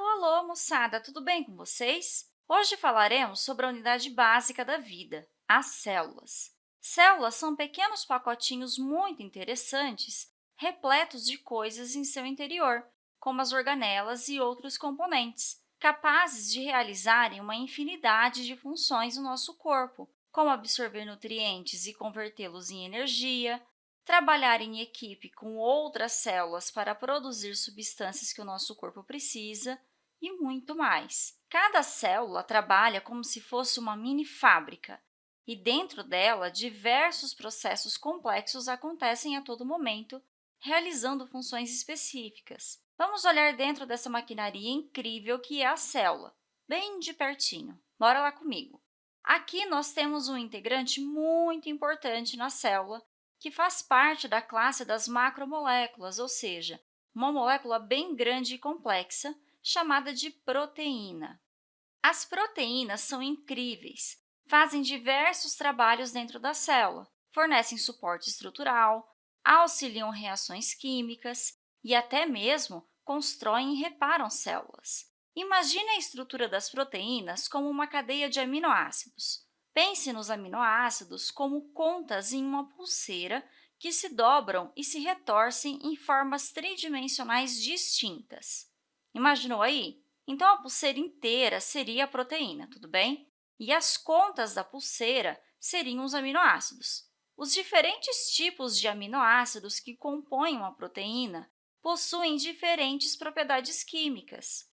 Alô, alô, moçada! Tudo bem com vocês? Hoje falaremos sobre a unidade básica da vida, as células. Células são pequenos pacotinhos muito interessantes, repletos de coisas em seu interior, como as organelas e outros componentes, capazes de realizarem uma infinidade de funções no nosso corpo, como absorver nutrientes e convertê-los em energia, trabalhar em equipe com outras células para produzir substâncias que o nosso corpo precisa e muito mais. Cada célula trabalha como se fosse uma mini fábrica e, dentro dela, diversos processos complexos acontecem a todo momento, realizando funções específicas. Vamos olhar dentro dessa maquinaria incrível que é a célula, bem de pertinho. Bora lá comigo! Aqui, nós temos um integrante muito importante na célula, que faz parte da classe das macromoléculas, ou seja, uma molécula bem grande e complexa, chamada de proteína. As proteínas são incríveis, fazem diversos trabalhos dentro da célula, fornecem suporte estrutural, auxiliam reações químicas e até mesmo constroem e reparam células. Imagine a estrutura das proteínas como uma cadeia de aminoácidos. Pense nos aminoácidos como contas em uma pulseira que se dobram e se retorcem em formas tridimensionais distintas. Imaginou aí? Então, a pulseira inteira seria a proteína, tudo bem? E as contas da pulseira seriam os aminoácidos. Os diferentes tipos de aminoácidos que compõem uma proteína possuem diferentes propriedades químicas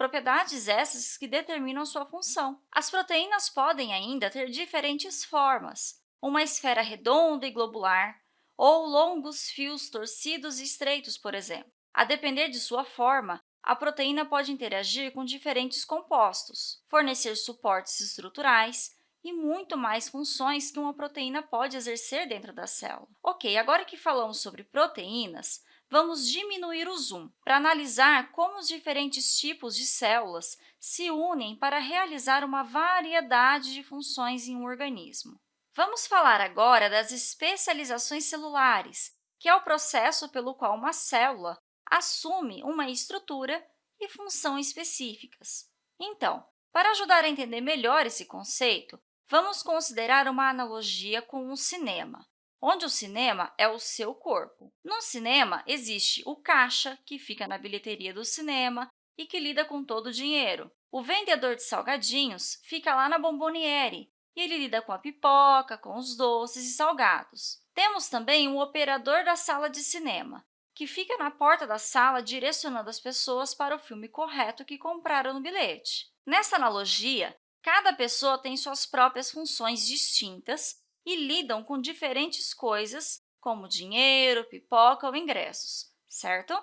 propriedades essas que determinam sua função. As proteínas podem ainda ter diferentes formas, uma esfera redonda e globular, ou longos fios torcidos e estreitos, por exemplo. A depender de sua forma, a proteína pode interagir com diferentes compostos, fornecer suportes estruturais e muito mais funções que uma proteína pode exercer dentro da célula. Ok, agora que falamos sobre proteínas, vamos diminuir o zoom para analisar como os diferentes tipos de células se unem para realizar uma variedade de funções em um organismo. Vamos falar agora das especializações celulares, que é o processo pelo qual uma célula assume uma estrutura e função específicas. Então, para ajudar a entender melhor esse conceito, vamos considerar uma analogia com o cinema onde o cinema é o seu corpo. No cinema, existe o caixa, que fica na bilheteria do cinema e que lida com todo o dinheiro. O vendedor de salgadinhos fica lá na bomboniere e ele lida com a pipoca, com os doces e salgados. Temos também o operador da sala de cinema, que fica na porta da sala direcionando as pessoas para o filme correto que compraram no bilhete. Nessa analogia, cada pessoa tem suas próprias funções distintas e lidam com diferentes coisas, como dinheiro, pipoca ou ingressos, certo?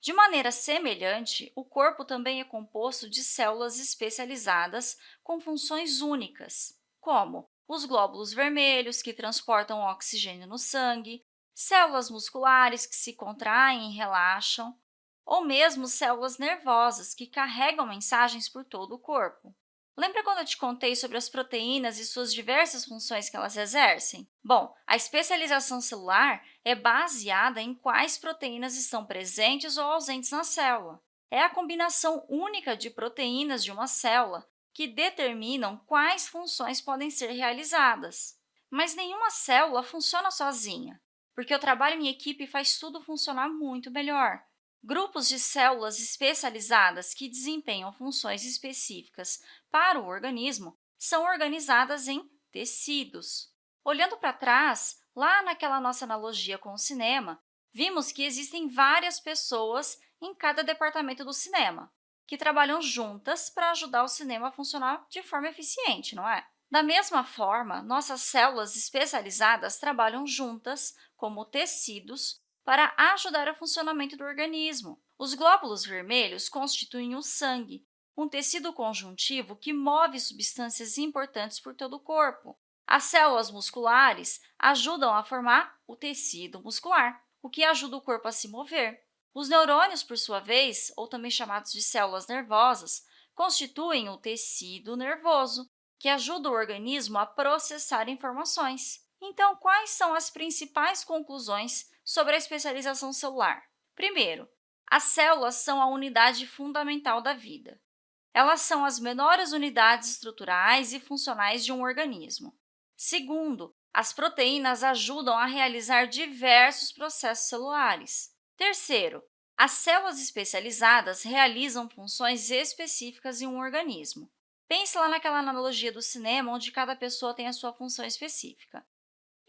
De maneira semelhante, o corpo também é composto de células especializadas com funções únicas, como os glóbulos vermelhos, que transportam oxigênio no sangue, células musculares que se contraem e relaxam, ou mesmo células nervosas, que carregam mensagens por todo o corpo. Lembra quando eu te contei sobre as proteínas e suas diversas funções que elas exercem? Bom, a especialização celular é baseada em quais proteínas estão presentes ou ausentes na célula. É a combinação única de proteínas de uma célula que determinam quais funções podem ser realizadas. Mas nenhuma célula funciona sozinha, porque o trabalho em equipe faz tudo funcionar muito melhor. Grupos de células especializadas que desempenham funções específicas para o organismo são organizadas em tecidos. Olhando para trás, lá naquela nossa analogia com o cinema, vimos que existem várias pessoas em cada departamento do cinema, que trabalham juntas para ajudar o cinema a funcionar de forma eficiente, não é? Da mesma forma, nossas células especializadas trabalham juntas, como tecidos, para ajudar o funcionamento do organismo. Os glóbulos vermelhos constituem o sangue, um tecido conjuntivo que move substâncias importantes por todo o corpo. As células musculares ajudam a formar o tecido muscular, o que ajuda o corpo a se mover. Os neurônios, por sua vez, ou também chamados de células nervosas, constituem o tecido nervoso, que ajuda o organismo a processar informações. Então, quais são as principais conclusões sobre a especialização celular. Primeiro, As células são a unidade fundamental da vida. Elas são as menores unidades estruturais e funcionais de um organismo. Segundo, as proteínas ajudam a realizar diversos processos celulares. Terceiro, as células especializadas realizam funções específicas em um organismo. Pense lá naquela analogia do cinema, onde cada pessoa tem a sua função específica.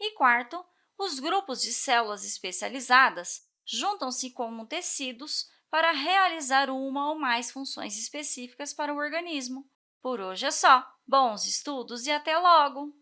E quarto, os grupos de células especializadas juntam-se como tecidos para realizar uma ou mais funções específicas para o organismo. Por hoje é só. Bons estudos e até logo!